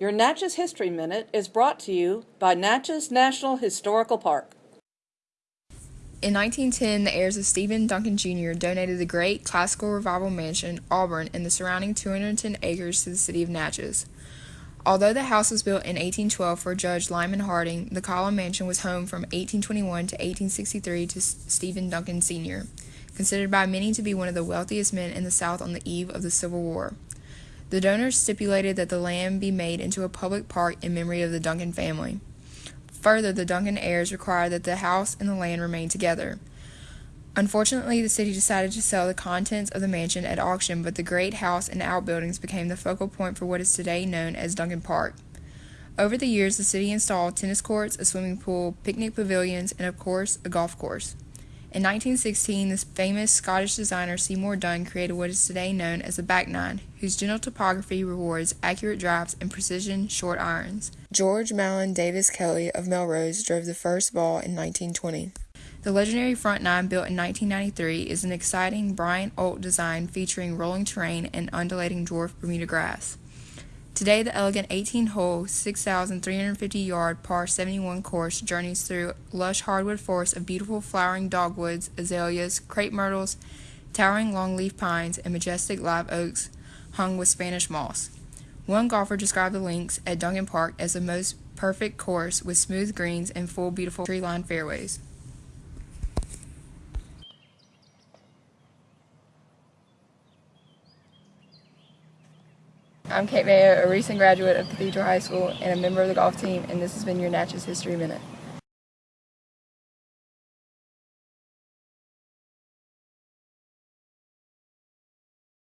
Your Natchez History Minute is brought to you by Natchez National Historical Park. In 1910, the heirs of Stephen Duncan Jr. donated the great Classical Revival Mansion, Auburn, and the surrounding 210 acres to the city of Natchez. Although the house was built in 1812 for Judge Lyman Harding, the Column Mansion was home from 1821 to 1863 to Stephen Duncan Sr., considered by many to be one of the wealthiest men in the South on the eve of the Civil War. The donors stipulated that the land be made into a public park in memory of the Duncan family. Further, the Duncan heirs required that the house and the land remain together. Unfortunately, the city decided to sell the contents of the mansion at auction, but the great house and outbuildings became the focal point for what is today known as Duncan Park. Over the years, the city installed tennis courts, a swimming pool, picnic pavilions, and of course, a golf course. In 1916, the famous Scottish designer Seymour Dunn created what is today known as the back nine, whose gentle topography rewards accurate drives and precision short irons. George Malin Davis Kelly of Melrose drove the first ball in 1920. The legendary front nine, built in 1993, is an exciting Bryant Olt design featuring rolling terrain and undulating dwarf Bermuda grass. Today, the elegant 18-hole, 6,350-yard par 71 course journeys through lush hardwood forests of beautiful flowering dogwoods, azaleas, crepe myrtles, towering longleaf pines, and majestic live oaks hung with Spanish moss. One golfer described the links at Duncan Park as the most perfect course with smooth greens and full beautiful tree-lined fairways. I'm Kate Mayo, a recent graduate of Cathedral High School and a member of the golf team, and this has been your Natchez History Minute.